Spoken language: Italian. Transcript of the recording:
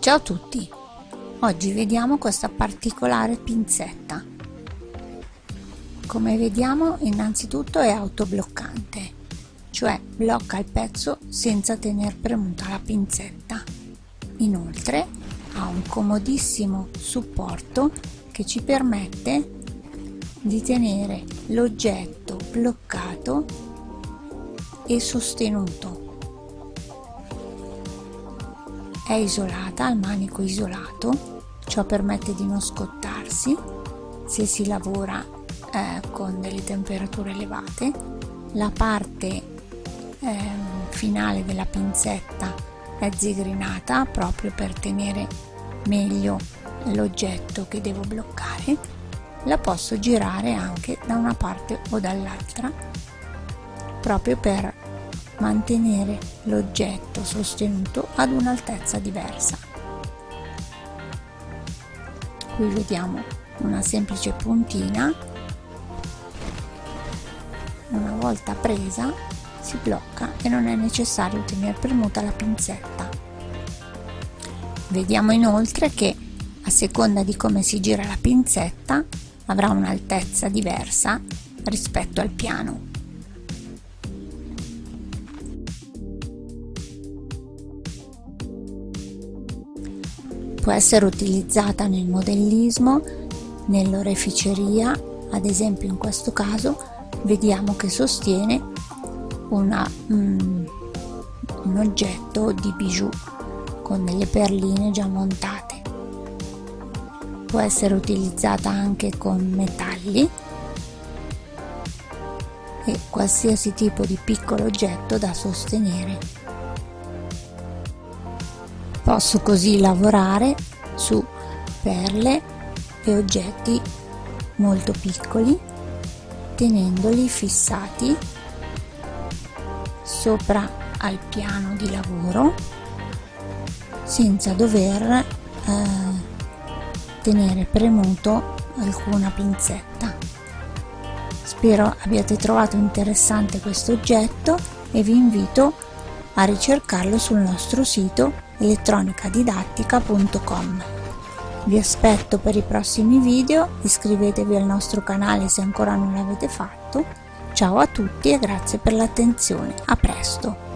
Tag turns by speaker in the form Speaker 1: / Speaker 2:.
Speaker 1: Ciao a tutti! Oggi vediamo questa particolare pinzetta. Come vediamo innanzitutto è autobloccante, cioè blocca il pezzo senza tener premuta la pinzetta. Inoltre ha un comodissimo supporto che ci permette di tenere l'oggetto bloccato e sostenuto è isolata, al manico isolato, ciò permette di non scottarsi se si lavora eh, con delle temperature elevate. La parte eh, finale della pinzetta è zigrinata proprio per tenere meglio l'oggetto che devo bloccare. La posso girare anche da una parte o dall'altra proprio per mantenere l'oggetto sostenuto ad un'altezza diversa. Qui vediamo una semplice puntina, una volta presa si blocca e non è necessario tenere premuta la pinzetta. Vediamo inoltre che a seconda di come si gira la pinzetta avrà un'altezza diversa rispetto al piano. Può essere utilizzata nel modellismo, nell'oreficeria, ad esempio in questo caso vediamo che sostiene una, mm, un oggetto di bijou con delle perline già montate. Può essere utilizzata anche con metalli e qualsiasi tipo di piccolo oggetto da sostenere. Posso così lavorare su perle e oggetti molto piccoli tenendoli fissati sopra al piano di lavoro senza dover eh, tenere premuto alcuna pinzetta. Spero abbiate trovato interessante questo oggetto e vi invito a ricercarlo sul nostro sito elettronicadidattica.com. Vi aspetto per i prossimi video, iscrivetevi al nostro canale se ancora non l'avete fatto. Ciao a tutti e grazie per l'attenzione, a presto!